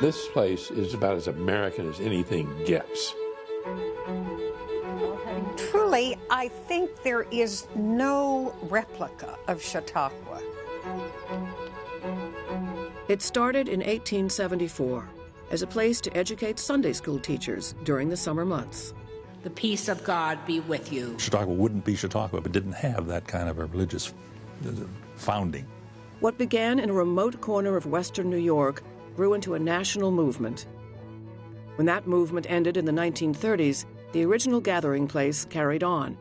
This place is about as American as anything gets. Truly, I think there is no replica of Chautauqua. It started in 1874 as a place to educate Sunday school teachers during the summer months. The peace of God be with you. Chautauqua wouldn't be Chautauqua if it didn't have that kind of a religious uh, founding. What began in a remote corner of western New York grew into a national movement. When that movement ended in the 1930s, the original gathering place carried on.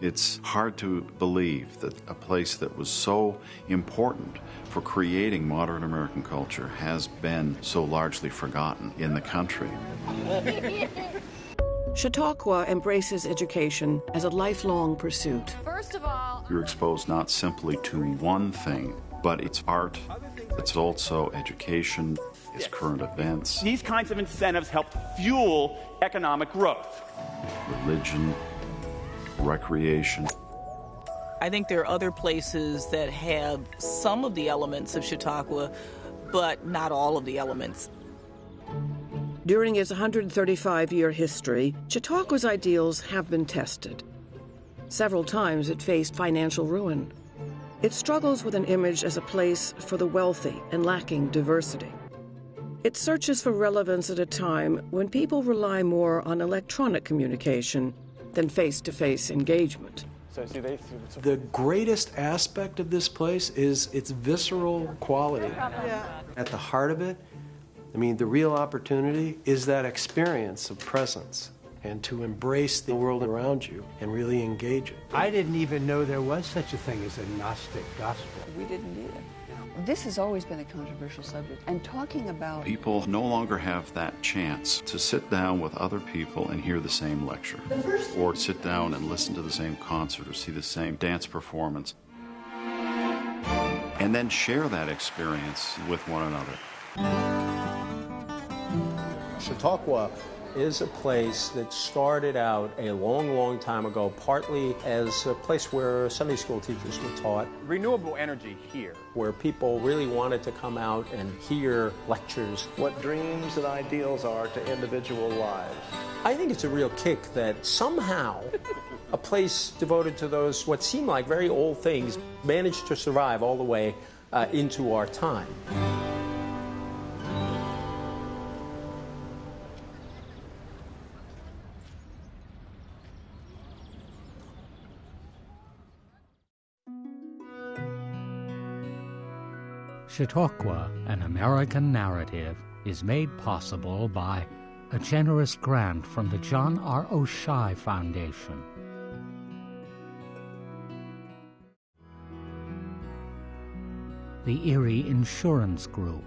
It's hard to believe that a place that was so important for creating modern American culture has been so largely forgotten in the country. Chautauqua embraces education as a lifelong pursuit. First of all, You're exposed not simply to one thing, but it's art, it's also education, it's current events, These kinds of incentives help fuel economic growth. religion, recreation. I think there are other places that have some of the elements of Chautauqua, but not all of the elements. During its 135 year history, Chautauqua's ideals have been tested. Several times it faced financial ruin. It struggles with an image as a place for the wealthy and lacking diversity. It searches for relevance at a time when people rely more on electronic communication than face to face engagement. The greatest aspect of this place is its visceral quality. At the heart of it, I mean, the real opportunity is that experience of presence and to embrace the world around you and really engage it. I didn't even know there was such a thing as a Gnostic gospel. We didn't either. This has always been a controversial subject, and talking about People no longer have that chance to sit down with other people and hear the same lecture, or sit down and listen to the same concert or see the same dance performance, and then share that experience with one another. Chautauqua is a place that started out a long, long time ago, partly as a place where Sunday school teachers were taught, Renewable energy here. where people really wanted to come out and hear lectures. What dreams and ideals are to individual lives. I think it's a real kick that somehow a place devoted to those what seem like very old things managed to survive all the way uh, into our time. Chautauqua, an American narrative, is made possible by a generous grant from the John R. Oishei Foundation. The Erie Insurance Group.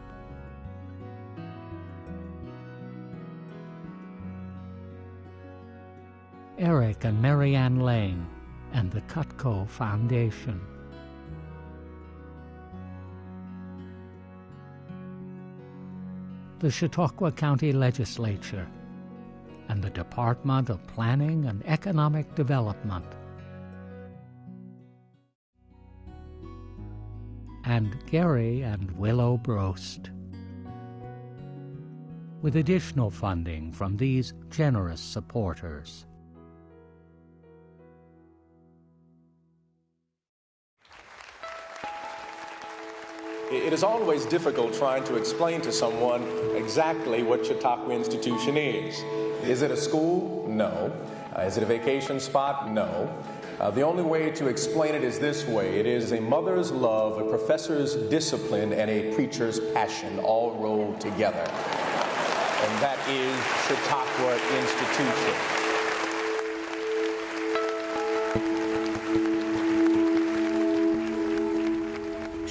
Eric and Marianne Lane and the Cutco Foundation. The Chautauqua County Legislature, and the Department of Planning and Economic Development. And Gary and Willow Brost. With additional funding from these generous supporters. It is always difficult trying to explain to someone exactly what Chautauqua Institution is. Is it a school? No. Uh, is it a vacation spot? No. Uh, the only way to explain it is this way it is a mother's love, a professor's discipline, and a preacher's passion all rolled together. And that is Chautauqua Institution.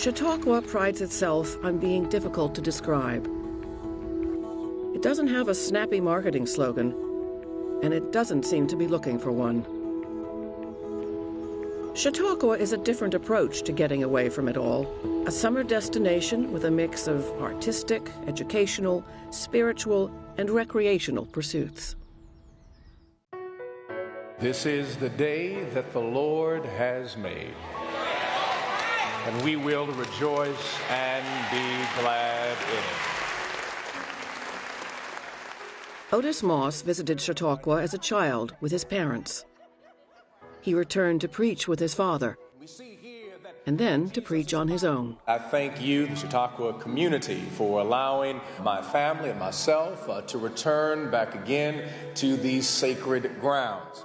Chautauqua prides itself on being difficult to describe. It doesn't have a snappy marketing slogan, and it doesn't seem to be looking for one. Chautauqua is a different approach to getting away from it all, a summer destination with a mix of artistic, educational, spiritual, and recreational pursuits. This is the day that the Lord has made. And we will rejoice and be glad in it. Otis Moss visited Chautauqua as a child with his parents. He returned to preach with his father, and then to preach on his own. I thank you, the Chautauqua community, for allowing my family and myself uh, to return back again to these sacred grounds.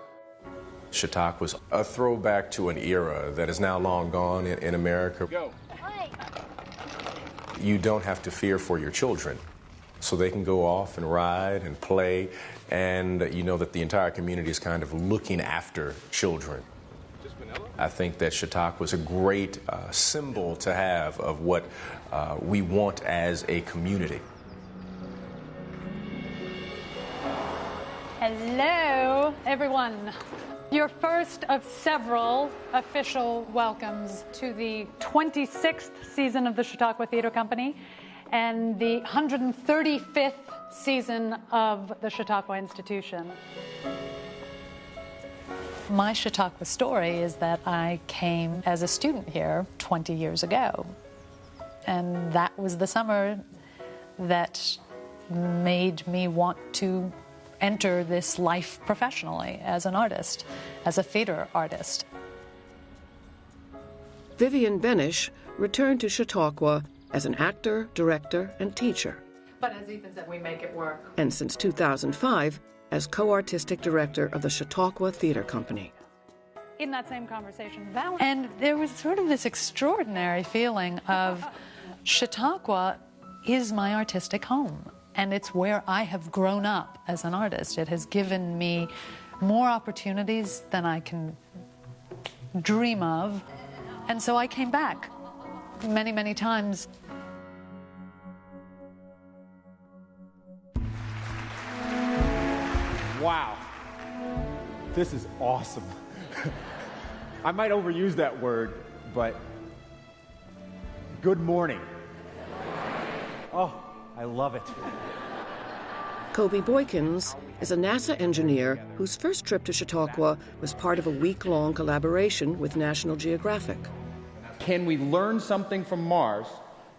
Chautauqua was a throwback to an era that is now long gone in, in America. Go. You don't have to fear for your children so they can go off and ride and play, and you know that the entire community is kind of looking after children. I think that Chautauqua was a great uh, symbol to have of what uh, we want as a community. Hello, everyone. Your first of several official welcomes to the 26th season of the Chautauqua Theater Company and the 135th season of the Chautauqua Institution. My Chautauqua story is that I came as a student here 20 years ago. And that was the summer that made me want to enter this life professionally as an artist, as a theater artist. Vivienne Benesch returned to Chautauqua as an actor, director, and teacher. But as Ethan said, we make it work. And since 2005, as co artistic director of the Chautauqua Theater Company. In that same conversation, Val- and there was sort of this extraordinary feeling of Chautauqua is my artistic home, and it's where I have grown up as an artist. It has given me more opportunities than I can dream of, and so I came back many, many times. Wow. This is awesome. I might overuse that word, but good morning. Oh, I love it. Kobie Boykins is a NASA engineer whose first trip to Chautauqua was part of a week long collaboration with National Geographic. Can we learn something from Mars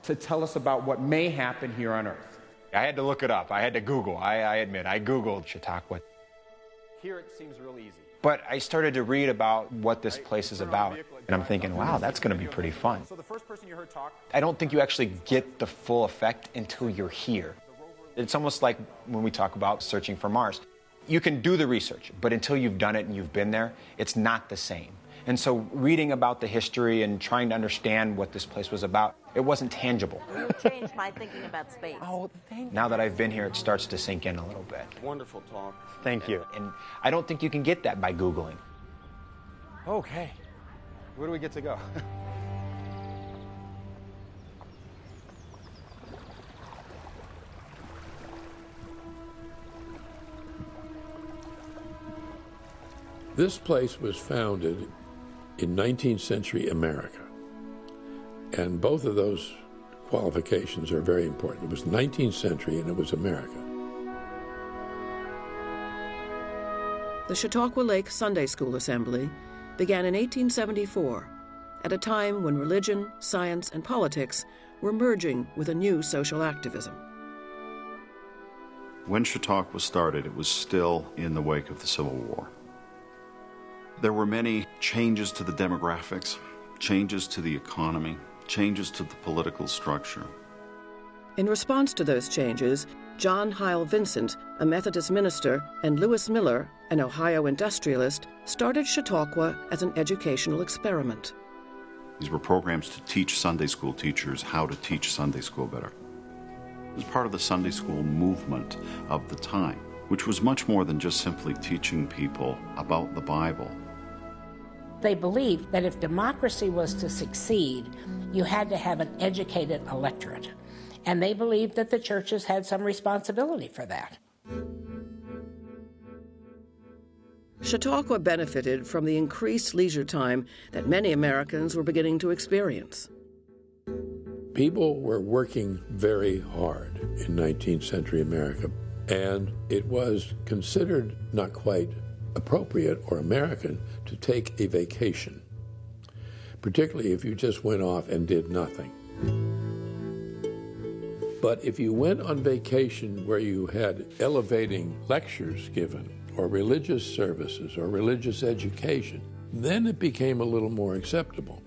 to tell us about what may happen here on Earth? I had to look it up. I had to Google. I, I admit, I Googled Chautauqua. Here it seems real easy. But I started to read about what this place is about. And I'm thinking, wow, that's going to be pretty fun. So the first person you heard talk. I don't think you actually get the full effect until you're here. It's almost like when we talk about searching for Mars. You can do the research, but until you've done it and you've been there, it's not the same. And so, reading about the history and trying to understand what this place was about, it wasn't tangible. You changed my thinking about space. Oh, thank Now that I've been here, it starts to sink in a little bit. Wonderful talk. Thank you. And I don't think you can get that by Googling. Okay. Where do we get to go? This place was founded in 19th century America. And both of those qualifications are very important. It was 19th century and it was America. The Chautauqua Lake Sunday School Assembly began in 1874, at a time when religion, science, and politics were merging with a new social activism. When Chautauqua was started, it was still in the wake of the Civil War. There were many changes to the demographics, changes to the economy, changes to the political structure. In response to those changes, John Heyl Vincent, a Methodist minister, and Lewis Miller, an Ohio industrialist, started Chautauqua as an educational experiment. These were programs to teach Sunday school teachers how to teach Sunday school better. It was part of the Sunday school movement of the time, which was much more than just simply teaching people about the Bible. They believed that if democracy was to succeed, you had to have an educated electorate. And they believed that the churches had some responsibility for that. Chautauqua benefited from the increased leisure time that many Americans were beginning to experience. People were working very hard in 19th century America, and it was considered not quite appropriate or American to take a vacation, particularly if you just went off and did nothing. But if you went on vacation where you had elevating lectures given, or religious services, or religious education, then it became a little more acceptable.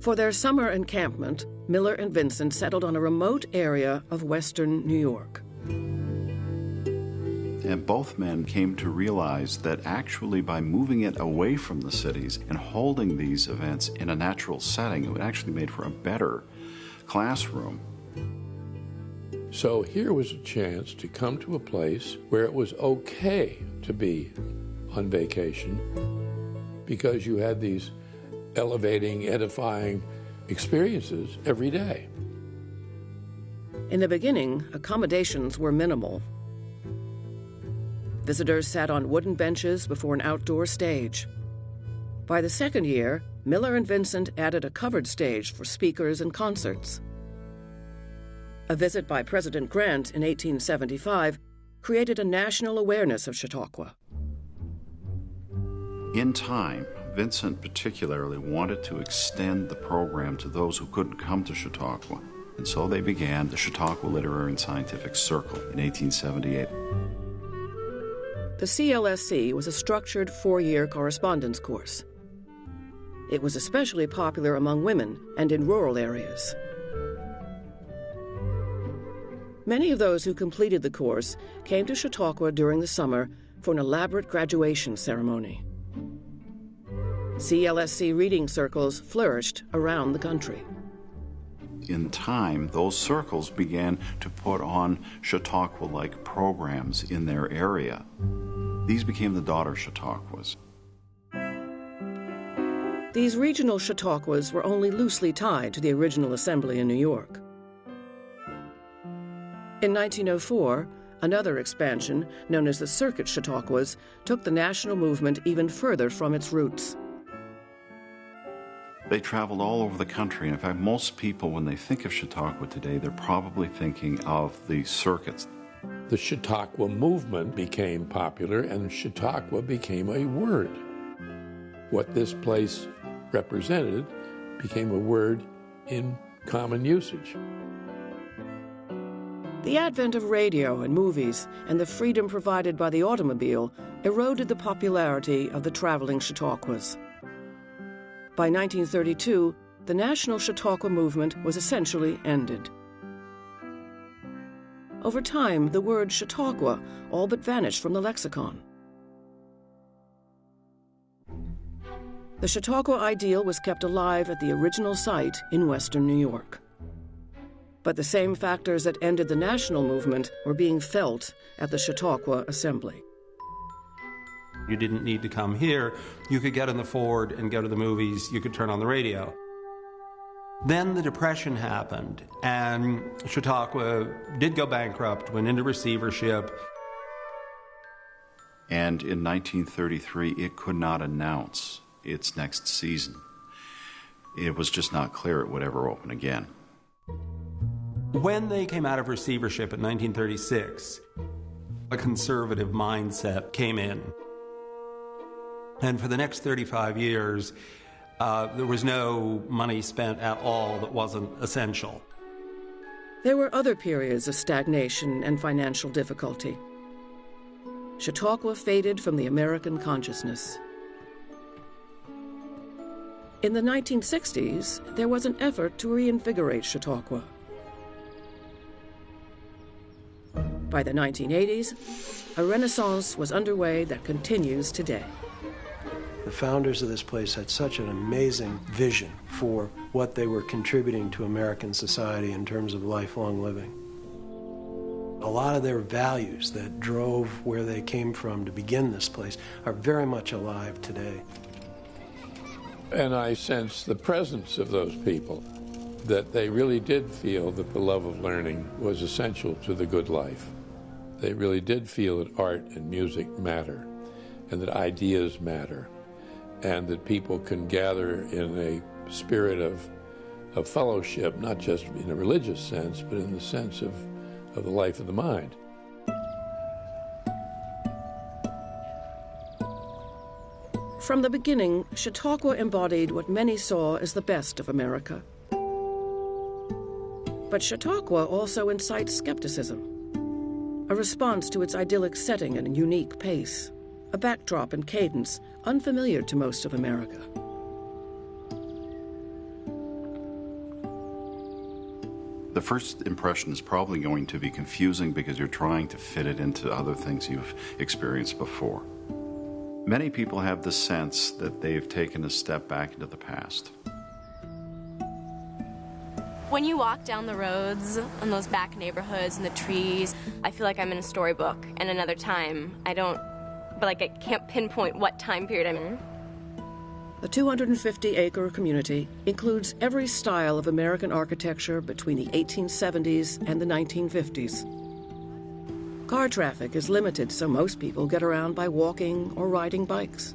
For their summer encampment, Miller and Vincent settled on a remote area of western New York. And both men came to realize that actually, by moving it away from the cities and holding these events in a natural setting, it actually made for a better classroom. So here was a chance to come to a place where it was okay to be on vacation because you had these elevating, edifying experiences every day. In the beginning, accommodations were minimal. Visitors sat on wooden benches before an outdoor stage. By the second year, Miller and Vincent added a covered stage for speakers and concerts. A visit by President Grant in 1875 created a national awareness of Chautauqua. In time, Vincent particularly wanted to extend the program to those who couldn't come to Chautauqua, and so they began the Chautauqua Literary and Scientific Circle in 1878. The CLSC was a structured four year correspondence course. It was especially popular among women and in rural areas. Many of those who completed the course came to Chautauqua during the summer for an elaborate graduation ceremony. CLSC reading circles flourished around the country. In time, those circles began to put on Chautauqua like programs in their area. These became the daughter Chautauquas. These regional Chautauquas were only loosely tied to the original assembly in New York. In 1904, another expansion, known as the Circuit Chautauquas, took the national movement even further from its roots. They traveled all over the country. In fact, most people, when they think of Chautauqua today, they're probably thinking of the circuits. The Chautauqua movement became popular, and Chautauqua became a word. What this place represented became a word in common usage. The advent of radio and movies and the freedom provided by the automobile eroded the popularity of the traveling Chautauquas. By 1932, the national Chautauqua movement was essentially ended. Over time, the word Chautauqua all but vanished from the lexicon. The Chautauqua ideal was kept alive at the original site in western New York. But the same factors that ended the national movement were being felt at the Chautauqua Assembly. You didn't need to come here. You could get in the Ford and go to the movies. You could turn on the radio. Then the Depression happened, and Chautauqua did go bankrupt, went into receivership. And in 1933, it could not announce its next season. It was just not clear it would ever open again. When they came out of receivership in 1936, a conservative mindset came in. And for the next 35 years, uh, there was no money spent at all that wasn't essential. There were other periods of stagnation and financial difficulty. Chautauqua faded from the American consciousness. In the 1960s, there was an effort to reinvigorate Chautauqua. By the 1980s, a renaissance was underway that continues today. The founders of this place had such an amazing vision for what they were contributing to American society in terms of lifelong living. A lot of their values that drove where they came from to begin this place are very much alive today. And I sense the presence of those people, that they really did feel that the love of learning was essential to the good life. They really did feel that art and music matter, and that ideas matter, and that people can gather in a spirit of, of fellowship, not just in a religious sense, but in the sense of, of the life of the mind. From the beginning, Chautauqua embodied what many saw as the best of America. But Chautauqua also incites skepticism, a response to its idyllic setting and unique pace, a backdrop and cadence unfamiliar to most of America. The first impression is probably going to be confusing because you're trying to fit it into other things you've experienced before. Many people have the sense that they've taken a step back into the past. When you walk down the roads in those back neighborhoods and the trees, I feel like I'm in a storybook and another time. I don't, but like I can't pinpoint what time period I'm mm-hmm. in. The 250 acre community includes every style of American architecture between the 1870s and the 1950s. Car traffic is limited, so most people get around by walking or riding bikes.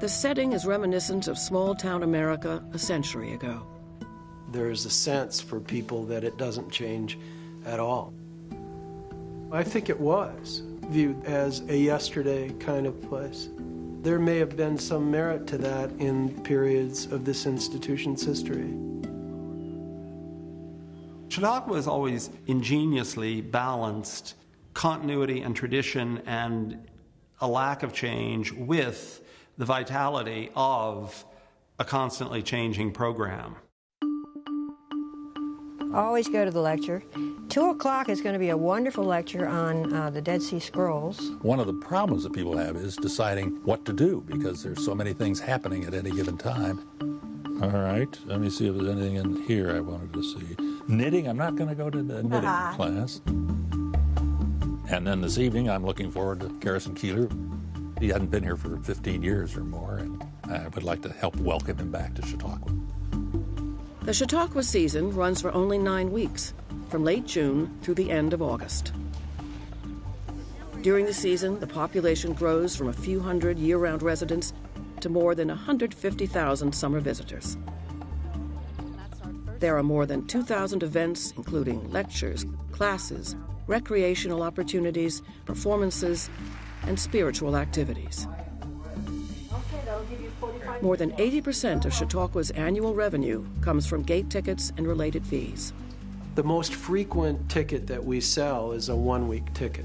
The setting is reminiscent of small town America a century ago. There's a sense for people that it doesn't change at all. I think it was viewed as a yesterday kind of place. There may have been some merit to that in periods of this institution's history. Chautauqua has always ingeniously balanced continuity and tradition and a lack of change with the vitality of a constantly changing program. Always go to the lecture. Two o'clock is going to be a wonderful lecture on uh, the Dead Sea Scrolls. One of the problems that people have is deciding what to do because there's so many things happening at any given time. All right, let me see if there's anything in here I wanted to see. Knitting, I'm not going to go to the knitting Uh-huh. class. And then this evening, I'm looking forward to Garrison Keillor. He hadn't been here for 15 years or more, and I would like to help welcome him back to Chautauqua. The Chautauqua season runs for only nine weeks, from late June through the end of August. During the season, the population grows from a few hundred year round residents to more than 150,000 summer visitors. There are more than 2,000 events, including lectures, classes, recreational opportunities, performances, and spiritual activities. More than 80% of Chautauqua's annual revenue comes from gate tickets and related fees. The most frequent ticket that we sell is a one week ticket.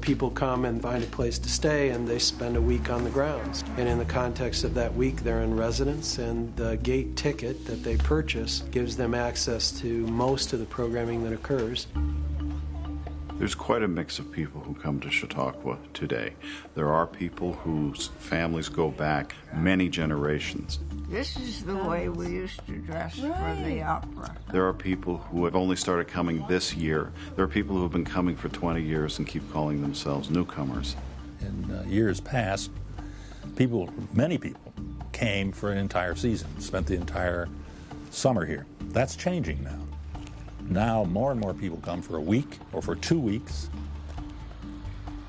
People come and find a place to stay and they spend a week on the grounds. And in the context of that week, they're in residence, and the gate ticket that they purchase gives them access to most of the programming that occurs. There's quite a mix of people who come to Chautauqua today. There are people whose families go back many generations. This is the way we used to dress for the opera. There are people who have only started coming this year. There are people who have been coming for 20 years and keep calling themselves newcomers. In uh, years past, people, many people, came for an entire season, spent the entire summer here. That's changing now. Now, more and more people come for a week or for two weeks.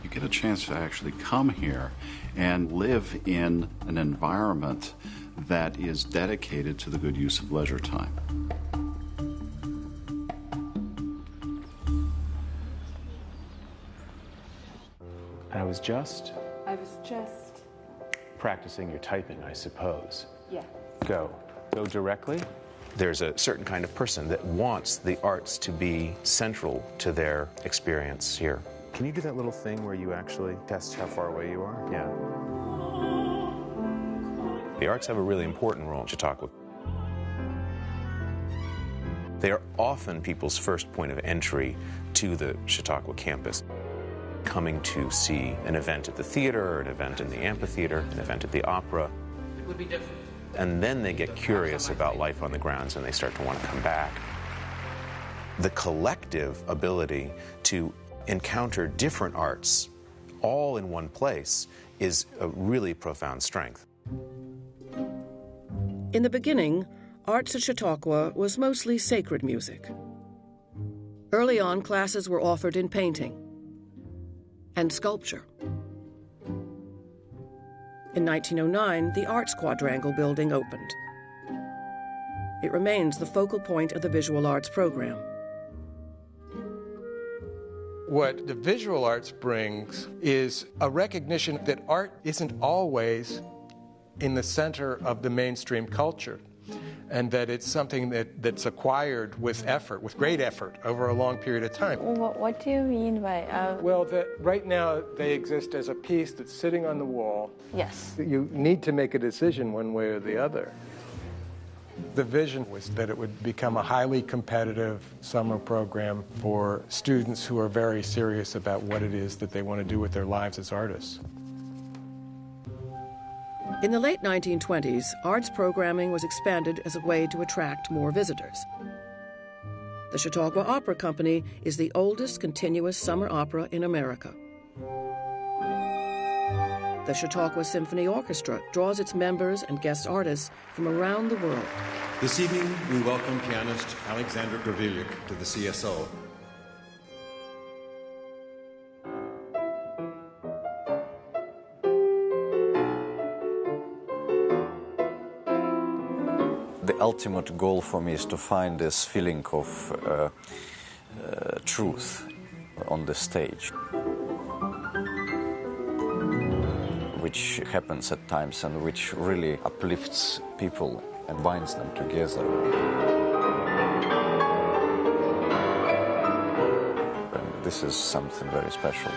You get a chance to actually come here and live in an environment that is dedicated to the good use of leisure time. I was just I was just. practicing your typing, I suppose. Yeah. Go. Go directly. There's a certain kind of person that wants the arts to be central to their experience here. Can you do that little thing where you actually test how far away you are? Yeah. The arts have a really important role in Chautauqua. They are often people's first point of entry to the Chautauqua campus. Coming to see an event at the theater, or an event in the amphitheater, an event at the opera, It would be different. And then they get curious about life on the grounds and they start to want to come back. The collective ability to encounter different arts all in one place is a really profound strength. In the beginning, arts at Chautauqua was mostly sacred music. Early on, classes were offered in painting and sculpture. In 1909, the Arts Quadrangle building opened. It remains the focal point of the visual arts program. What the visual arts brings is a recognition that art isn't always in the center of the mainstream culture. And that it's something that, that's acquired with effort, with great effort, over a long period of time. What, what do you mean by? Uh... Well, that right now they exist as a piece that's sitting on the wall. Yes. You need to make a decision one way or the other. The vision was that it would become a highly competitive summer program for students who are very serious about what it is that they want to do with their lives as artists. In the late 1920s, arts programming was expanded as a way to attract more visitors. The Chautauqua Opera Company is the oldest continuous summer opera in America. The Chautauqua Symphony Orchestra draws its members and guest artists from around the world. This evening, we welcome pianist Alexander Gavrylyuk to the CSO. Ultimate goal for me is to find this feeling of uh, uh, truth on the stage. which happens at times and which really uplifts people and binds them together. And this is something very special.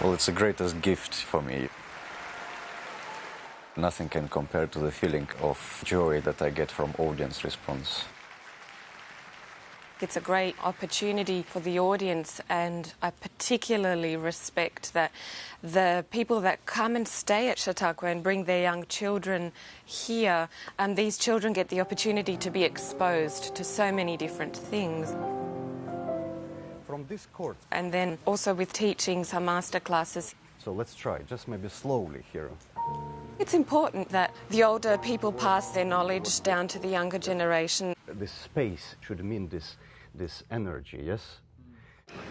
Well, it's the greatest gift for me. Nothing can compare to the feeling of joy that I get from audience response. It's a great opportunity for the audience, and I particularly respect that the people that come and stay at Chautauqua and bring their young children here, and these children get the opportunity to be exposed to so many different things. From this court. And then also with teaching some master classes. So let's try, just maybe slowly here. It's important that the older people pass their knowledge down to the younger generation. This space should mean this this energy, yes?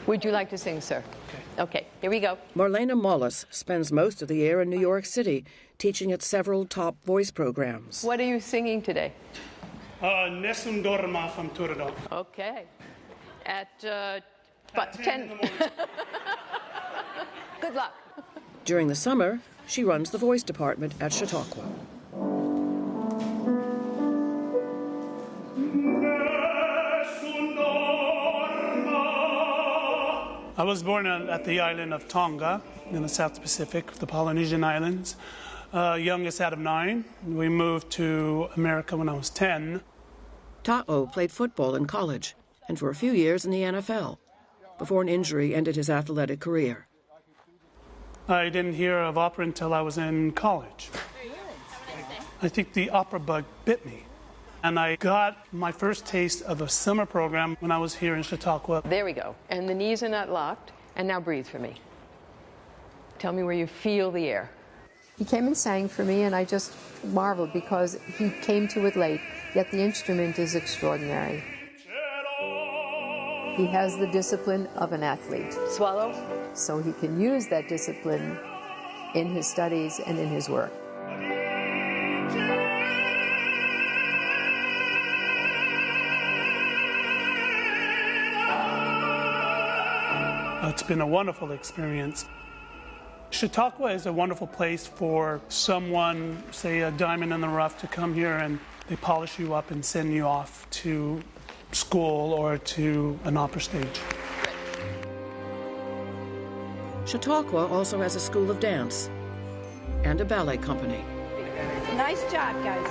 Would you like to sing, sir? Okay, okay here we go. Marlena Malas spends most of the year in New York City, teaching at several top voice programs. What are you singing today? Uh, Nessun Dorma from Turandot. Okay. At, uh, what, 10? 10 Good luck. During the summer, she runs the voice department at Chautauqua. I was born at the island of Tonga in the South Pacific, the Polynesian Islands. Uh, youngest out of nine. We moved to America when I was 10. Ta'u played football in college and for a few years in the NFL before an injury ended his athletic career. I didn't hear of opera until I was in college. I think the opera bug bit me. And I got my first taste of a summer program when I was here in Chautauqua. There we go. And the knees are not locked. And now breathe for me. Tell me where you feel the air. He came and sang for me, and I just marveled because he came to it late, yet the instrument is extraordinary. He has the discipline of an athlete. Swallow. So he can use that discipline in his studies and in his work. It's been a wonderful experience. Chautauqua is a wonderful place for someone, say a diamond in the rough, to come here and they polish you up and send you off to school or to an opera stage. Chautauqua also has a school of dance and a ballet company. Nice job, guys.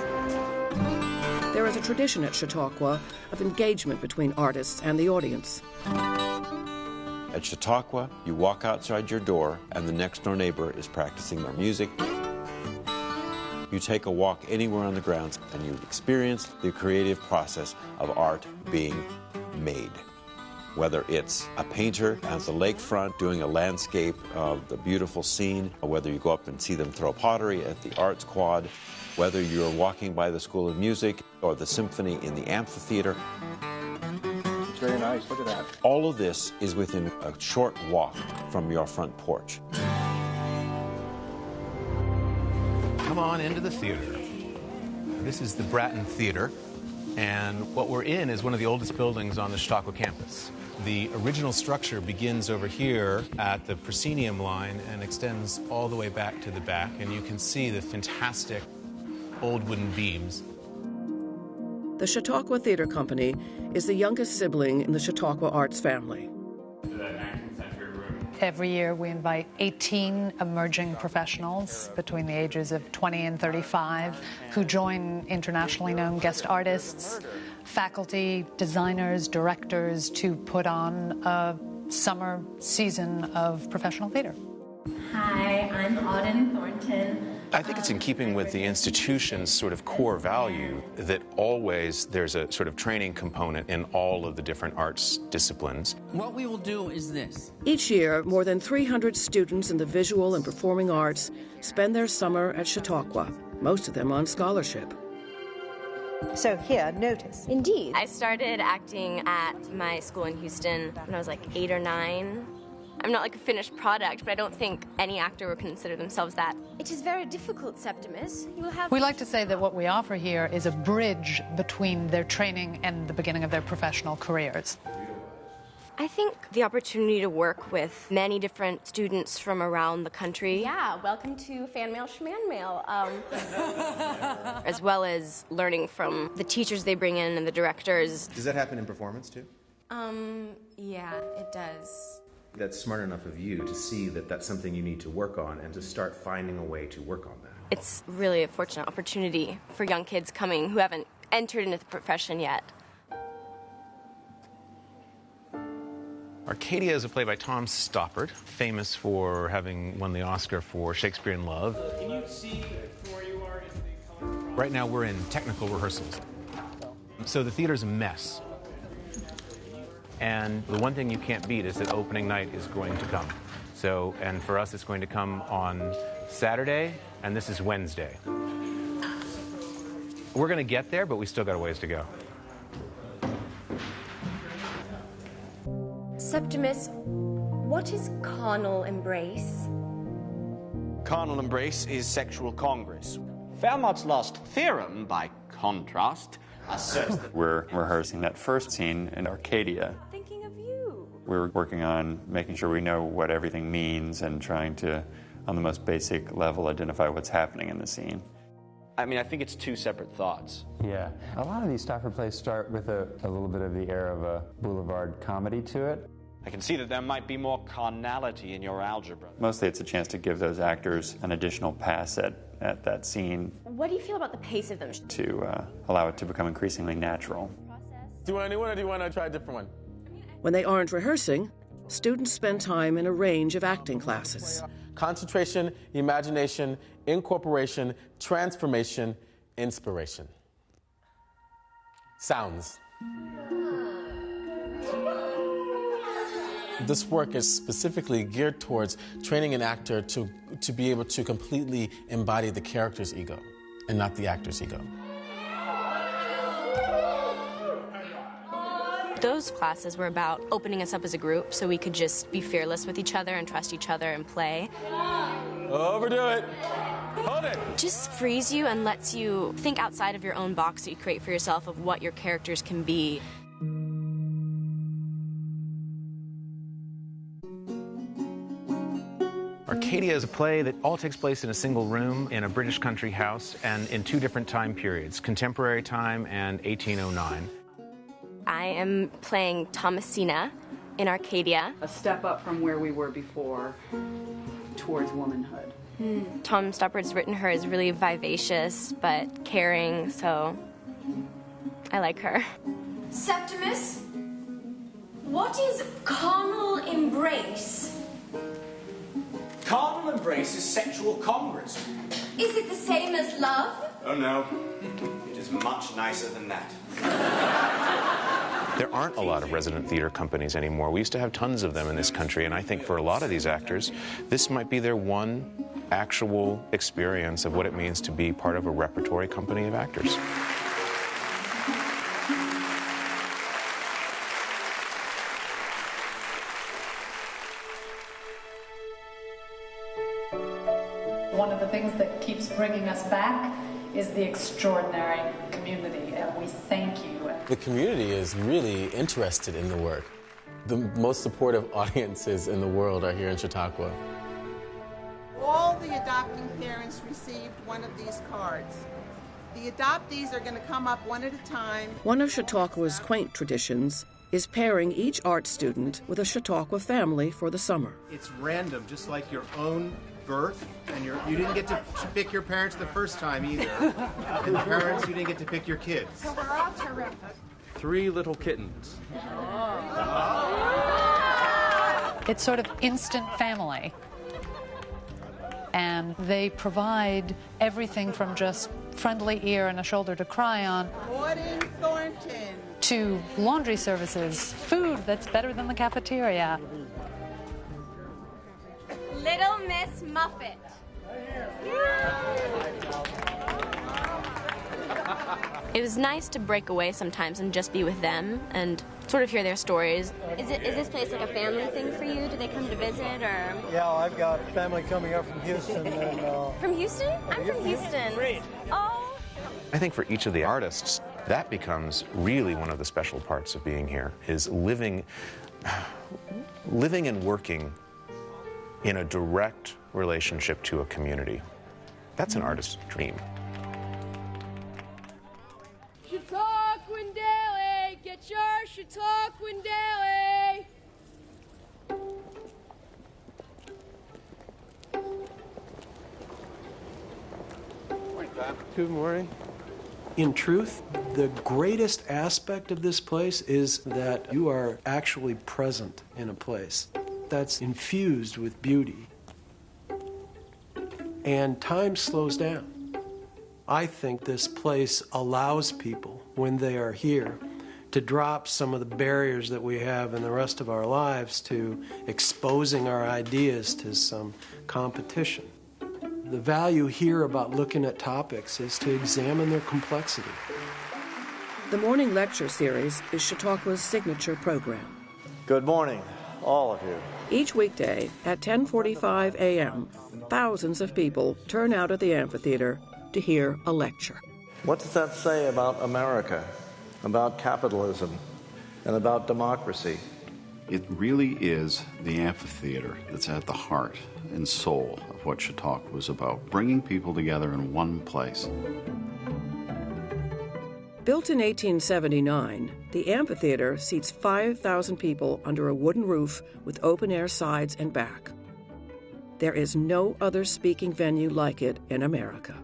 There is a tradition at Chautauqua of engagement between artists and the audience. At Chautauqua, you walk outside your door and the next door neighbor is practicing their music. You take a walk anywhere on the grounds and you experience the creative process of art being made. Whether it's a painter at the lakefront doing a landscape of the beautiful scene, or whether you go up and see them throw pottery at the Arts Quad, whether you're walking by the School of Music or the symphony in the amphitheater, very nice. Look at that. All of this is within a short walk from your front porch. Come on into the theater. This is the Bratton Theater, and what we're in is one of the oldest buildings on the Chautauqua campus. The original structure begins over here at the proscenium line and extends all the way back to the back, and you can see the fantastic old wooden beams. The Chautauqua Theater Company is the youngest sibling in the Chautauqua Arts family. Every year, we invite 18 emerging professionals between the ages of 20 and 35 who join internationally known guest artists, faculty, designers, directors to put on a summer season of professional theater. Hi, I'm Auden Thornton. I think it's in keeping with the institution's sort of core value that always there's a sort of training component in all of the different arts disciplines. What we will do is this. Each year, more than 300 students in the visual and performing arts spend their summer at Chautauqua, most of them on scholarship. So here, notice. Indeed. I started acting at my school in Houston when I was like eight or nine. I'm not like a finished product, but I don't think any actor would consider themselves that. It is very difficult, Septimus. You will have. We like to say that what we offer here is a bridge between their training and the beginning of their professional careers. I think the opportunity to work with many different students from around the country. Yeah, welcome to Fan Mail Schman Mail. Um, as well as learning from the teachers they bring in and the directors. Does that happen in performance too? Um, yeah, it does. That's smart enough of you to see that that's something you need to work on and to start finding a way to work on that. It's really a fortunate opportunity for young kids coming who haven't entered into the profession yet. Arcadia is a play by Tom Stoppard, famous for having won the Oscar for Shakespeare in Love. Can you see where you are? Is the color Right now, we're in technical rehearsals. So the theater's a mess. And the one thing you can't beat is that opening night is going to come. So, and for us, it's going to come on Saturday, and this is Wednesday. We're going to get there, but we still got a ways to go. Septimus, what is carnal embrace? Carnal embrace is sexual congress. Fermat's last theorem, by contrast, asserts that We're rehearsing that first scene in Arcadia. Thinking of you. We're working on making sure we know what everything means and trying to, on the most basic level, identify what's happening in the scene. I mean, I think it's two separate thoughts. Yeah, a lot of these Stoppard plays start with a, a little bit of the air of a boulevard comedy to it. I can see that there might be more carnality in your algebra. Mostly it's a chance to give those actors an additional pass at, at that scene What do you feel about the pace of them? to uh, allow it to become increasingly natural. Do you want a new one or do you want to try a different one? When they aren't rehearsing, students spend time in a range of acting classes. Concentration, imagination, incorporation, transformation, inspiration. Sounds. This work is specifically geared towards training an actor to, to be able to completely embody the character's ego and not the actor's ego. Those classes were about opening us up as a group so we could just be fearless with each other and trust each other and play. Overdo it. Hold it. Just frees you and lets you think outside of your own box that you create for yourself of what your characters can be. Arcadia is a play that all takes place in a single room in a British country house and in two different time periods contemporary time and 1809. I am playing Thomasina in Arcadia. A step up from where we were before towards womanhood. Hmm. Tom Stoppard's written her as really vivacious but caring, so I like her. Septimus, what is carnal embrace? Carnal embrace is sexual congress. Is it the same as love? Oh no, it is much nicer than that. There aren't a lot of resident theater companies anymore. We used to have tons of them in this country, and I think for a lot of these actors, this might be their one actual experience of what it means to be part of a repertory company of actors. One of the things that keeps bringing us back is the extraordinary community, and we thank you. The community is really interested in the work. the most supportive audiences in the world are here in Chautauqua. All the adopting parents received one of these cards. The adoptees are going to come up one at a time. One of Chautauqua's quaint traditions is pairing each art student with a Chautauqua family for the summer. It's random, just like your own birth, and your, you didn't get to pick your parents the first time either. and parents, you didn't get to pick your kids. So we're all terrific. Three little kittens. It's sort of instant family. And they provide everything from just friendly ear and a shoulder to cry on Gordon Thornton. to laundry services, food that's better than the cafeteria. Little Miss Muffet. It was nice to break away sometimes and just be with them and sort of hear their stories. Is it is this place like a family thing for you? Do they come to visit or Yeah, I've got family coming up from Houston and uh, from Houston? I'm from Houston. Great. Oh, I think for each of the artists, that becomes really one of the special parts of being here is living living and working in a direct relationship to a community. That's an artist's dream. Chautauquan Daily, get your Chautauquan Daily. Good morning. In truth, the greatest aspect of this place is that you are actually present in a place that's infused with beauty. And time slows down. I think this place allows people, when they are here, to drop some of the barriers that we have in the rest of our lives to exposing our ideas to some competition. The value here about looking at topics is to examine their complexity. The morning lecture series is Chautauqua's signature program. Good morning, all of you. Each weekday at 10:45 a.m., thousands of people turn out at the amphitheater to hear a lecture. What does that say about America, about capitalism, and about democracy? It really is the amphitheater that's at the heart and soul of what Chautauqua was about, bringing people together in one place. Built in 1879, the amphitheater seats 5,000 people under a wooden roof with open air sides and back. There is no other speaking venue like it in America.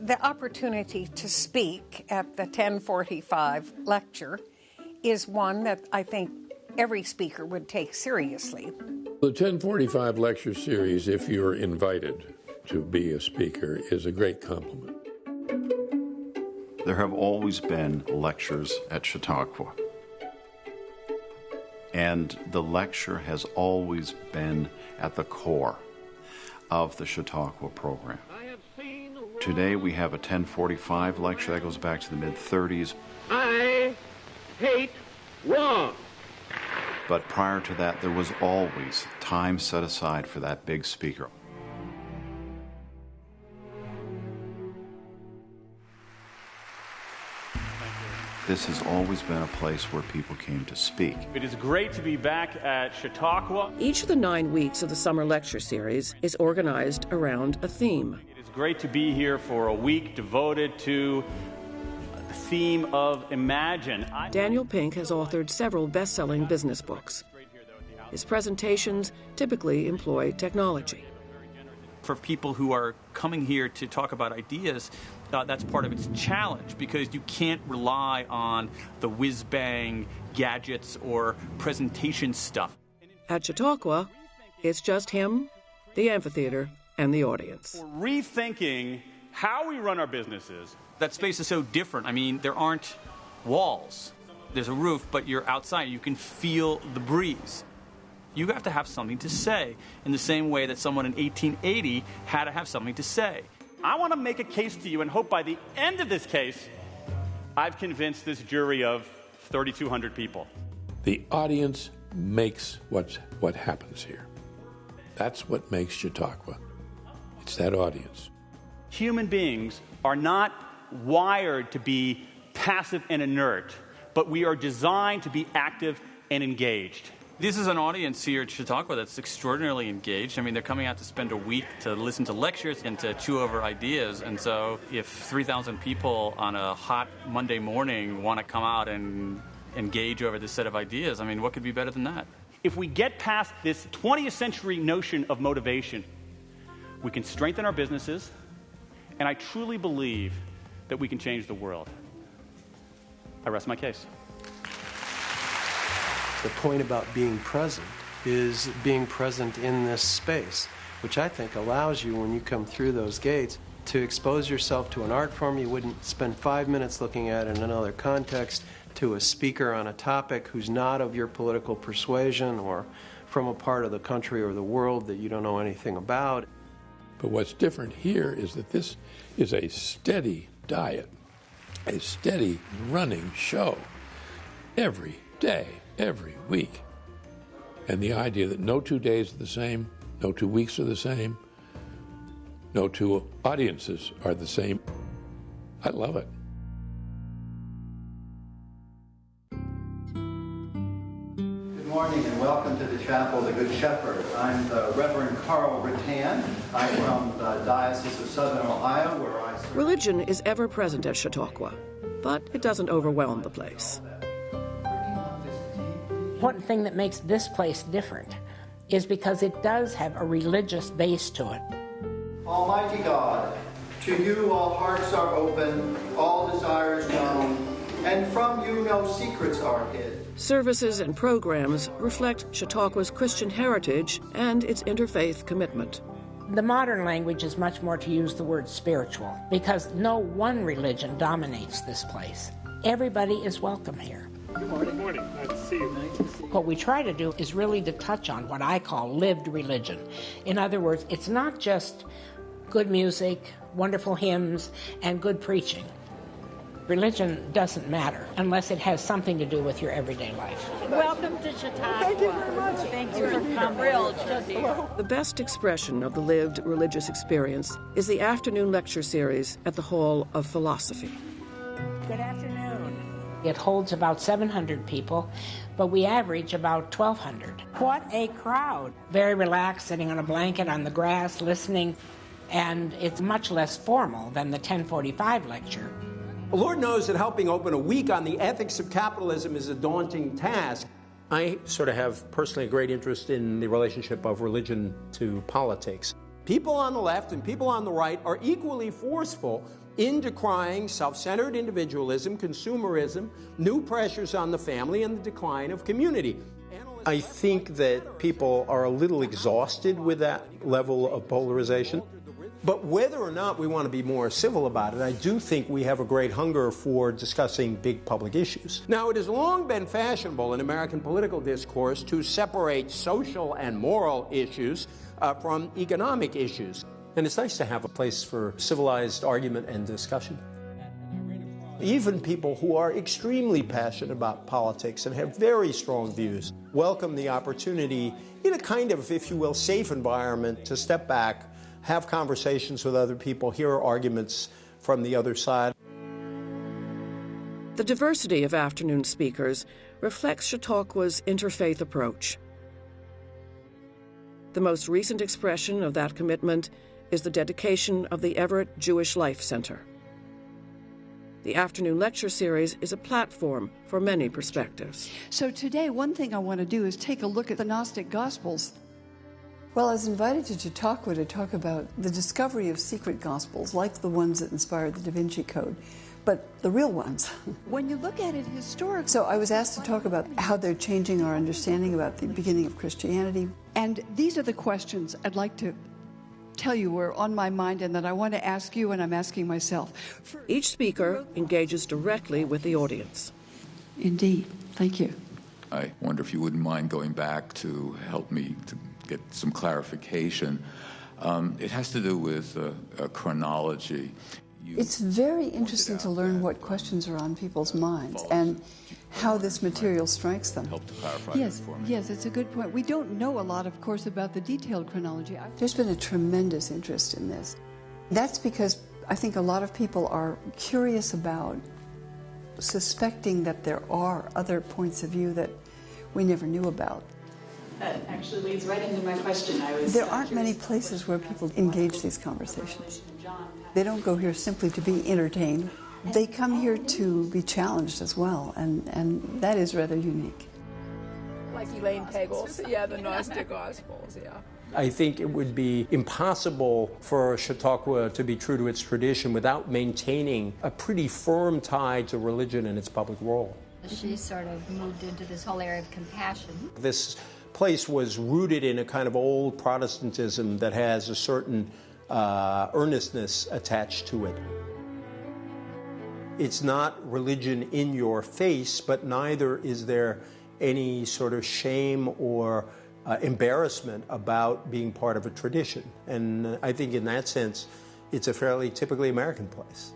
The opportunity to speak at the 1045 lecture is one that I think every speaker would take seriously. The 1045 lecture series, if you're invited to be a speaker, is a great compliment. There have always been lectures at Chautauqua. And the lecture has always been at the core of the Chautauqua program. Today we have a 1045 lecture that goes back to the mid 30s. I hate wrong. But prior to that, there was always time set aside for that big speaker. This has always been a place where people came to speak. It is great to be back at Chautauqua. Each of the nine weeks of the summer lecture series is organized around a theme. It is great to be here for a week devoted to the theme of Imagine. Daniel Pink has authored several best selling business books. His presentations typically employ technology. for people who are coming here to talk about ideas, uh, that's part of its challenge because you can't rely on the whiz bang gadgets or presentation stuff. At Chautauqua, it's just him, the amphitheater, and the audience. We're Rethinking how we run our businesses. That space is so different. I mean, there aren't walls, there's a roof, but you're outside. You can feel the breeze. You have to have something to say in the same way that someone in 1880 had to have something to say. I want to make a case to you and hope by the end of this case, I've convinced this jury of 3,200 people. The audience makes what's, what happens here. That's what makes Chautauqua. It's that audience. Human beings are not wired to be passive and inert, but we are designed to be active and engaged. This is an audience here at Chautauqua that's extraordinarily engaged. I mean, they're coming out to spend a week to listen to lectures and to chew over ideas. And so, if 3,000 people on a hot Monday morning want to come out and engage over this set of ideas, I mean, what could be better than that? If we get past this 20th century notion of motivation, we can strengthen our businesses, and I truly believe that we can change the world. I rest my case. The point about being present is being present in this space, which I think allows you, when you come through those gates, to expose yourself to an art form you wouldn't spend five minutes looking at in another context, to a speaker on a topic who's not of your political persuasion or from a part of the country or the world that you don't know anything about. But what's different here is that this is a steady diet, a steady running show every day every week. And the idea that no two days are the same, no two weeks are the same, no two audiences are the same. I love it. Good morning and welcome to the Chapel of the Good Shepherd. I'm the Reverend Carl Rattan. I'm from the Diocese of Southern Ohio, where I serve. Religion is ever present at Chautauqua, but it doesn't overwhelm the place. One thing that makes this place different is because it does have a religious base to it. Almighty God, to you all hearts are open, all desires known, and from you no secrets are hid. Services and programs reflect Chautauqua's Christian heritage and its interfaith commitment. The modern language is much more to use the word spiritual because no one religion dominates this place. Everybody is welcome here. Good morning. Good morning. Nice to see you. What we try to do is really to touch on what I call lived religion. In other words, it's not just good music, wonderful hymns, and good preaching. Religion doesn't matter unless it has something to do with your everyday life. Welcome to Chautauqua. Thank you very much. Thank you for coming. The best expression of the lived religious experience is the afternoon lecture series at the Hall of Philosophy. Good afternoon. It holds about 700 people, but we average about 1,200. What a crowd! Very relaxed, sitting on a blanket on the grass, listening, and it's much less formal than the 1045 lecture. The Lord knows that helping open a week on the ethics of capitalism is a daunting task. I sort of have personally a great interest in the relationship of religion to politics. People on the left and people on the right are equally forceful in decrying self centered individualism, consumerism, new pressures on the family, and the decline of community. I think that people are a little exhausted with that level of polarization. But whether or not we want to be more civil about it, I do think we have a great hunger for discussing big public issues. Now, it has long been fashionable in American political discourse to separate social and moral issues uh, from economic issues. And it's nice to have a place for civilized argument and discussion. Even people who are extremely passionate about politics and have very strong views welcome the opportunity in a kind of, if you will, safe environment to step back, have conversations with other people, hear arguments from the other side. The diversity of afternoon speakers reflects Chautauqua's interfaith approach. The most recent expression of that commitment is the dedication of the Everett Jewish Life Center. The afternoon lecture series is a platform for many perspectives. So, today, one thing I want to do is take a look at the Gnostic Gospels. Well, I was invited to Chautauqua to talk about the discovery of secret Gospels, like the ones that inspired the Da Vinci Code, but the real ones. When you look at it historically. So, I was asked to talk about how they're changing our understanding about the beginning of Christianity. And these are the questions I'd like to tell you were on my mind and that I want to ask you and I'm asking myself. Each speaker engages directly with the audience. Indeed. Thank you. I wonder if you wouldn't mind going back to help me to get some clarification. Um, it has to do with uh, chronology. It's very interesting to learn what questions are on people's minds and how this material strikes them. Help to clarify yes, that for me. yes, it's a good point. We don't know a lot, of course, about the detailed chronology. There's been a tremendous interest in this. That's because I think a lot of people are curious about suspecting that there are other points of view that we never knew about. That actually leads right into my question. I was There uh, aren't many places where people engage these conversations. They don't go here simply to be entertained. They come here to be challenged as well, and, and that is rather unique. Like Elaine Pagels, yeah, the Gnostic Gospels, yeah. I think it would be impossible for Chautauqua to be true to its tradition without maintaining a pretty firm tie to religion and its public role. She sort of moved into this whole area of compassion. This place was rooted in a kind of old Protestantism that has a certain uh, earnestness attached to it. It's not religion in your face, but neither is there any sort of shame or uh, embarrassment about being part of a tradition. And I think in that sense, it's a fairly typically American place.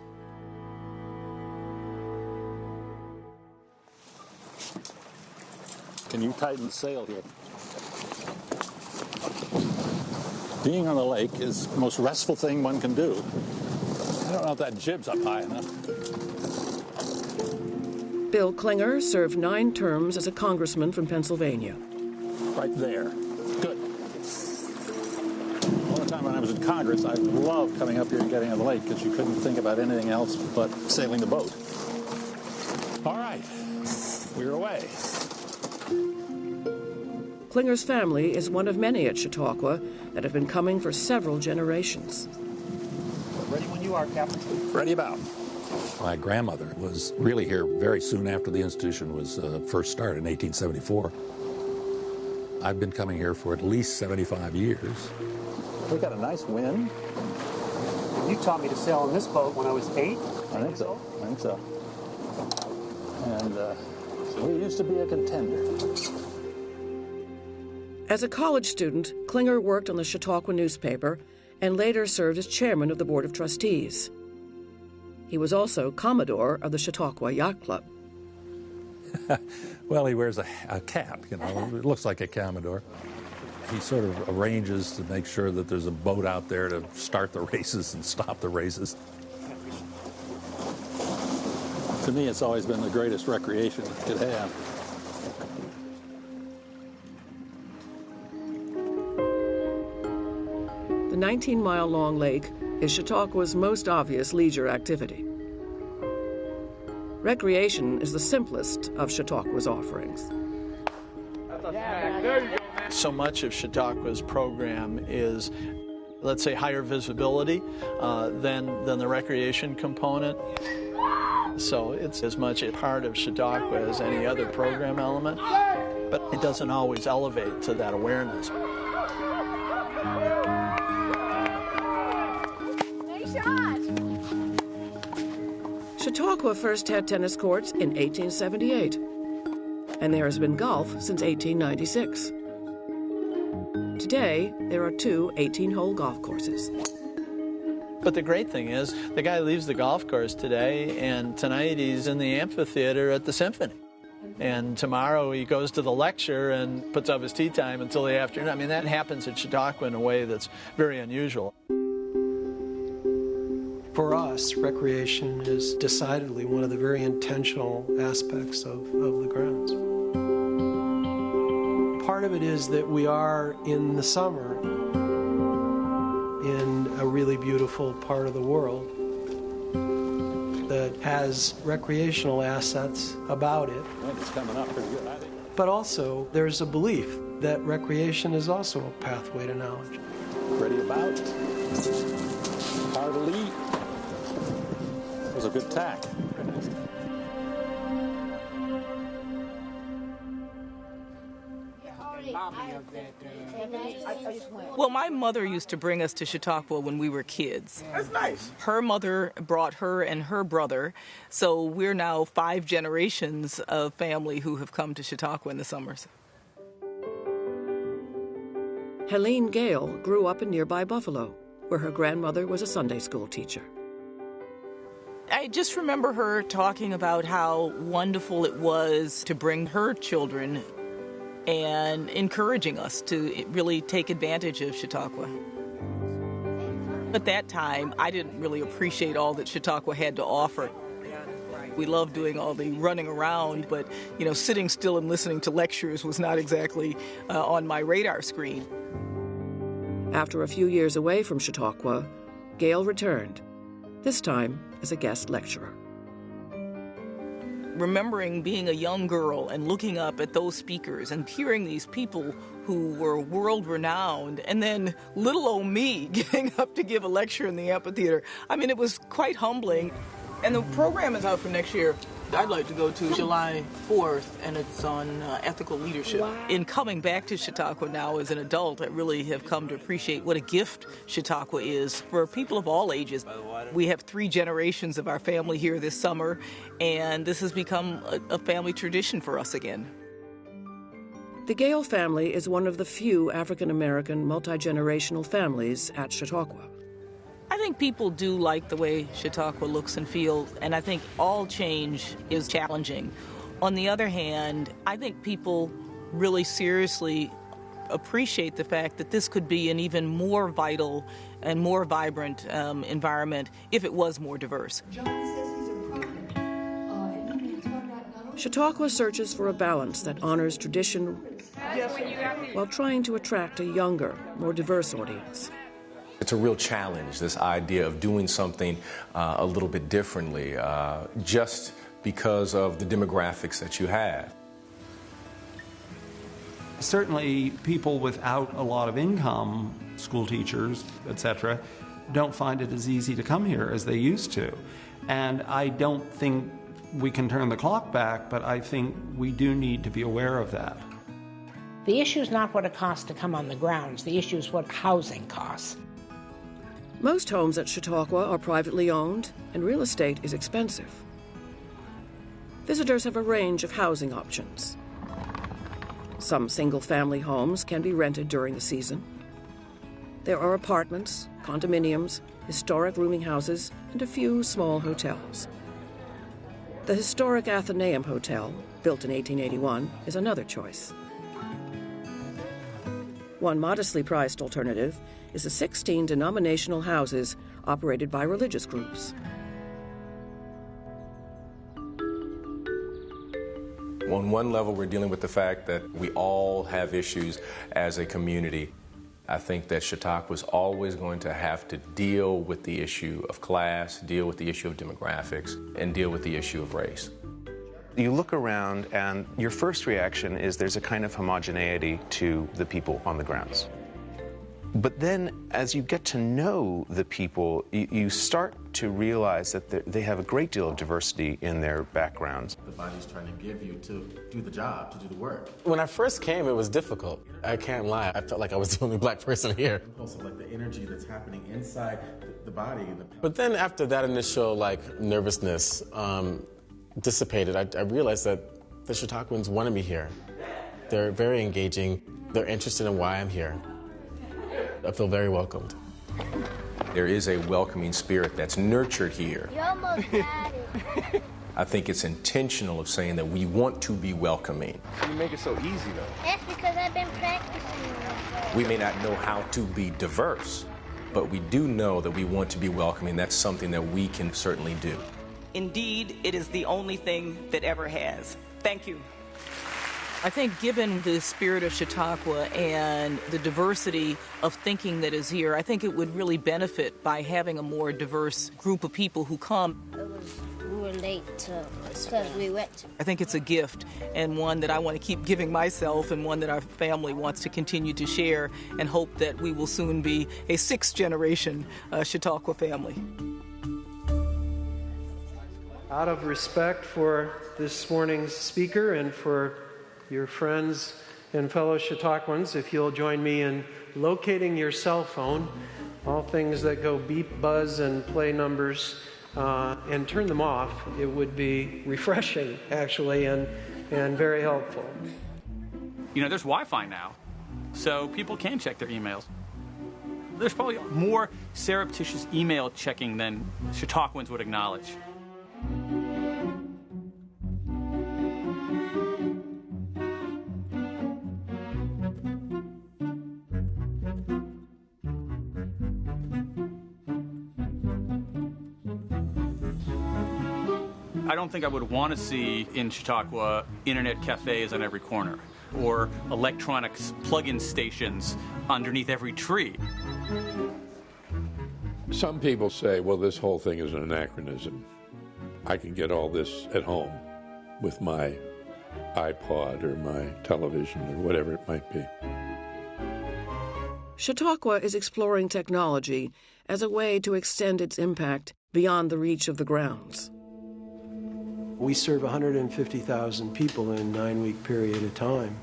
Can you tighten the sail here? Being on the lake is the most restful thing one can do. I don't know if that jib's up high enough. Bill Clinger served nine terms as a congressman from Pennsylvania. Right there. Good. All the time when I was in Congress, I loved coming up here and getting on the lake because you couldn't think about anything else but sailing the boat. All right, we're away. Clinger's family is one of many at Chautauqua that have been coming for several generations. Ready when you are, Captain. Ready about. My grandmother was really here very soon after the institution was uh, first started in 1874. I've been coming here for at least 75 years. We got a nice wind. You taught me to sail on this boat when I was eight. I think so. I think so. And uh, we used to be a contender. As a college student, Clinger worked on the Chautauqua newspaper and later served as chairman of the Board of Trustees. He was also Commodore of the Chautauqua Yacht Club. well, he wears a, a, cap, you know, it looks like a Commodore. He sort of arranges to make sure that there's a boat out there to start the races and stop the races. To me, it's always been the greatest recreation you could have. The 19 mile long lake is Chautauqua's most obvious leisure activity. Recreation is the simplest of Chautauqua's offerings. So much of Chautauqua's program is, let's say, higher visibility uh, than, than the recreation component. So it's as much a part of Chautauqua as any other program element, but it doesn't always elevate to that awareness. Chautauqua first had tennis courts in 1878, and there has been golf since 1896. Today, there are two 18 hole golf courses. But the great thing is, the guy leaves the golf course today, and tonight he's in the amphitheater at the symphony. And tomorrow he goes to the lecture and puts up his tee time until the afternoon. I mean, that happens at Chautauqua in a way that's very unusual. For us, recreation is decidedly one of the very intentional aspects of, of the grounds. Part of it is that we are in the summer in a really beautiful part of the world that has recreational assets about it. It's coming up pretty good, I think. But also, there's a belief that recreation is also a pathway to knowledge. Ready about. Hard to lead. It was a good tack. Well, my mother used to bring us to Chautauqua when we were kids. That's nice. Her mother brought her and her brother, so we're now five generations of family who have come to Chautauqua in the summers. Helene Gayle grew up in nearby Buffalo, where her grandmother was a Sunday school teacher. I just remember her talking about how wonderful it was to bring her children and encouraging us to really take advantage of Chautauqua. At that time, I didn't really appreciate all that Chautauqua had to offer. We loved doing all the running around, but you know, sitting still and listening to lectures was not exactly uh, on my radar screen. After a few years away from Chautauqua, Gayle returned, this time as a guest lecturer remembering being a young girl and looking up at those speakers and hearing these people who were world renowned, and then little old me getting up to give a lecture in the amphitheater. I mean, it was quite humbling. And the program is out for next year. I'd like to go to July 4th, and it's on uh, ethical leadership. Wow. In coming back to Chautauqua now as an adult, I really have come to appreciate what a gift Chautauqua is for people of all ages. We have three generations of our family here this summer, and this has become a, a family tradition for us again. The Gayle family is one of the few African American multi generational families at Chautauqua. I think people do like the way Chautauqua looks and feels, and I think all change is challenging. On the other hand, I think people really seriously appreciate the fact that this could be an even more vital and more vibrant um, environment if it was more diverse. Chautauqua searches for a balance that honors tradition while trying to attract a younger, more diverse audience. It's a real challenge, this idea of doing something uh, a little bit differently, uh, just because of the demographics that you have. Certainly, people without a lot of income, school teachers, etc., don't find it as easy to come here as they used to. And I don't think we can turn the clock back, but I think we do need to be aware of that. The issue is not what it costs to come on the grounds, the issue is what housing costs. Most homes at Chautauqua are privately owned, and real estate is expensive. Visitors have a range of housing options. Some single family homes can be rented during the season. There are apartments, condominiums, historic rooming houses, and a few small hotels. The historic Athenaeum Hotel, built in 1881, is another choice. One modestly priced alternative is the 16 denominational houses operated by religious groups. On one level, we're dealing with the fact that we all have issues as a community. I think that Chautauqua is always going to have to deal with the issue of class, deal with the issue of demographics, and deal with the issue of race. You look around, and your first reaction is there's a kind of homogeneity to the people on the grounds. But then, as you get to know the people, you, you start to realize that they have a great deal of diversity in their backgrounds. The body's trying to give you to do the job, to do the work. When I first came, it was difficult. I can't lie. I felt like I was the only black person here. Also, like the energy that's happening inside the body. The... But then, after that initial like nervousness um, dissipated, I, I realized that the Chautauquans wanted me here. They're very engaging. They're interested in why I'm here. I feel very welcomed. There is a welcoming spirit that's nurtured here. I think it's intentional of saying that we want to be welcoming. You make it so easy, though. That's because I've been practicing. We may not know how to be diverse, but we do know that we want to be welcoming. That's something that we can certainly do. Indeed, it is the only thing that ever has. Thank you. I think, given the spirit of Chautauqua and the diversity of thinking that is here, I think it would really benefit by having a more diverse group of people who come. we were late because we went. I think it's a gift and one that I want to keep giving myself and one that our family wants to continue to share and hope that we will soon be a sixth generation uh, Chautauqua family. Out of respect for this morning's speaker and for your friends and fellow Chautauquans, if you'll join me in locating your cell phone, all things that go beep, buzz, and play numbers, uh, and turn them off, it would be refreshing, actually, and, and very helpful. You know, there's Wi Fi now, so people can check their emails. There's probably more surreptitious email checking than Chautauquans would acknowledge. Think I would want to see in Chautauqua internet cafes on every corner or electronics plug-in stations underneath every tree. Some people say, well, this whole thing is an anachronism. I can get all this at home with my iPod or my television or whatever it might be. Chautauqua is exploring technology as a way to extend its impact beyond the reach of the grounds. We serve 150,000 people in a nine week period of time.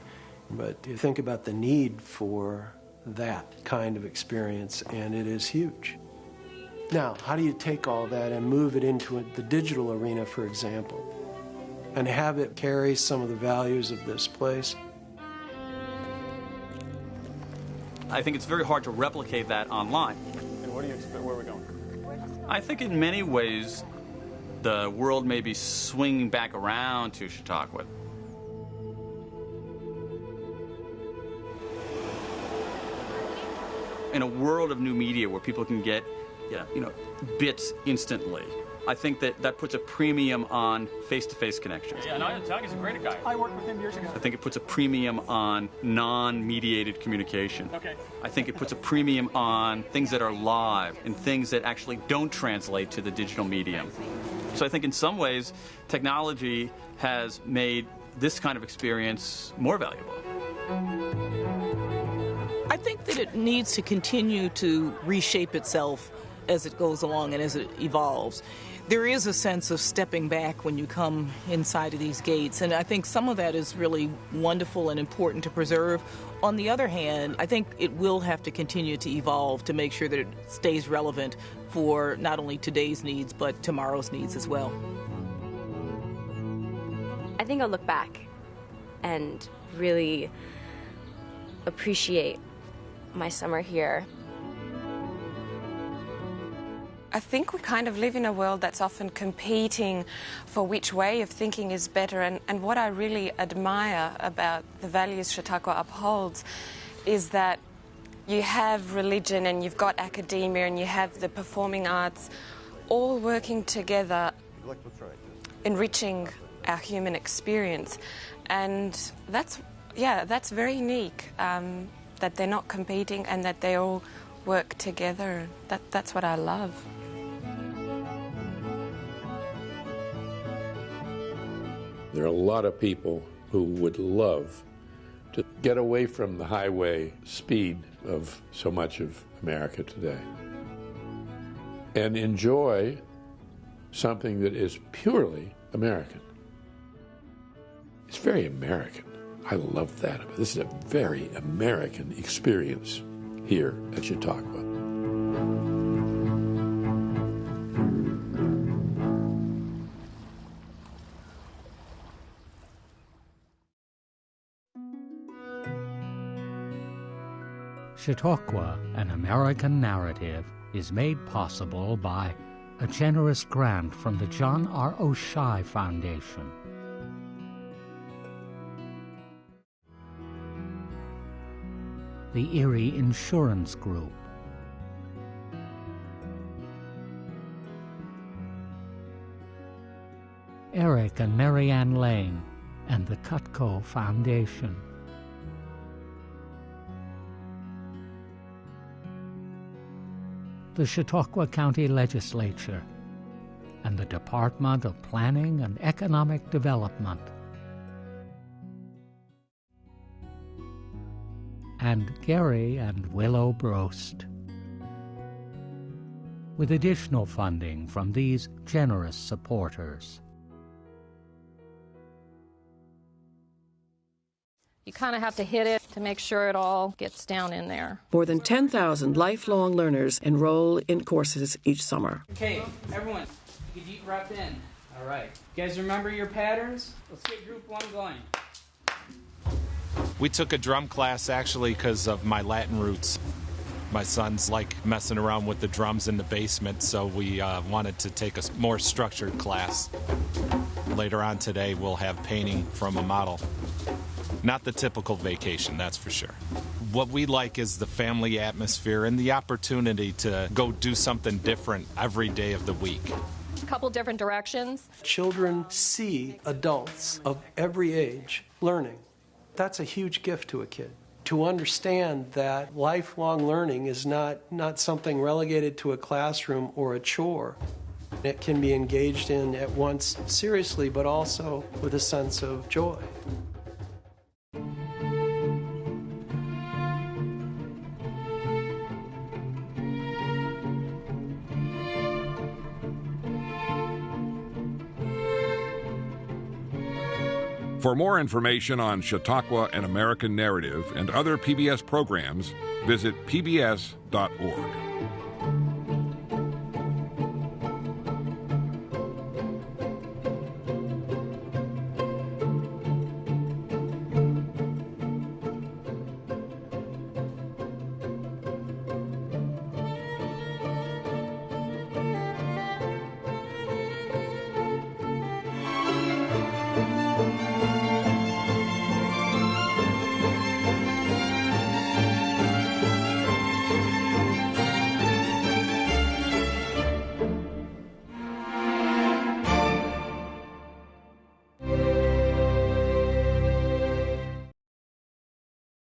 But you think about the need for that kind of experience, and it is huge. Now, how do you take all that and move it into the digital arena, for example, and have it carry some of the values of this place? I think it's very hard to replicate that online. And what do you expect? Where are we going? I think in many ways, the world may be swinging back around to Chautauqua. In a world of new media where people can get, yeah, you know, bits instantly, I think that that puts a premium on face-to-face connections. Yeah, no, Tiago's a great guy. I worked with him years ago. I think it puts a premium on non-mediated communication. Okay. I think it puts a premium on things that are live and things that actually don't translate to the digital medium. So I think in some ways, technology has made this kind of experience more valuable. I think that it needs to continue to reshape itself as it goes along and as it evolves. There is a sense of stepping back when you come inside of these gates, and I think some of that is really wonderful and important to preserve. On the other hand, I think it will have to continue to evolve to make sure that it stays relevant for not only today's needs but tomorrow's needs as well. I think I'll look back and really appreciate my summer here. I think we kind of live in a world that's often competing for which way of thinking is better. And, and what I really admire about the values Chautauqua upholds is that you have religion and you've got academia and you have the performing arts all working together, enriching our human experience. And that's, yeah, that's very unique um, that they're not competing and that they all work together. That, that's what I love. There are a lot of people who would love to get away from the highway speed of so much of America today and enjoy something that is purely American. It's very American. I love that. This is a very American experience here at Chautauqua. Chautauqua, an American narrative, is made possible by a generous grant from the John R. Oishei Foundation. The Erie Insurance Group. Eric and Marianne Lane and the Cutco Foundation. The Chautauqua County Legislature, and the Department of Planning and Economic Development. And Gary and Willow Brost. With additional funding from these generous supporters. You kind of have to hit it to make sure it all gets down in there. More than 10,000 lifelong learners enroll in courses each summer. Okay, everyone, you deep breath in. All right. You guys remember your patterns? Let's get group one going. We took a drum class actually because of my Latin roots. My sons like messing around with the drums in the basement, so we uh, wanted to take a more structured class. Later on today, we'll have painting from a model. Not the typical vacation, that's for sure. What we like is the family atmosphere and the opportunity to go do something different every day of the week. a couple different directions. Children see adults of every age learning. That's a huge gift to a kid. To understand that lifelong learning is not, not something relegated to a classroom or a chore. It can be engaged in at once seriously, but also with a sense of joy. For more information on Chautauqua and American Narrative and other PBS programs, visit pbs.org.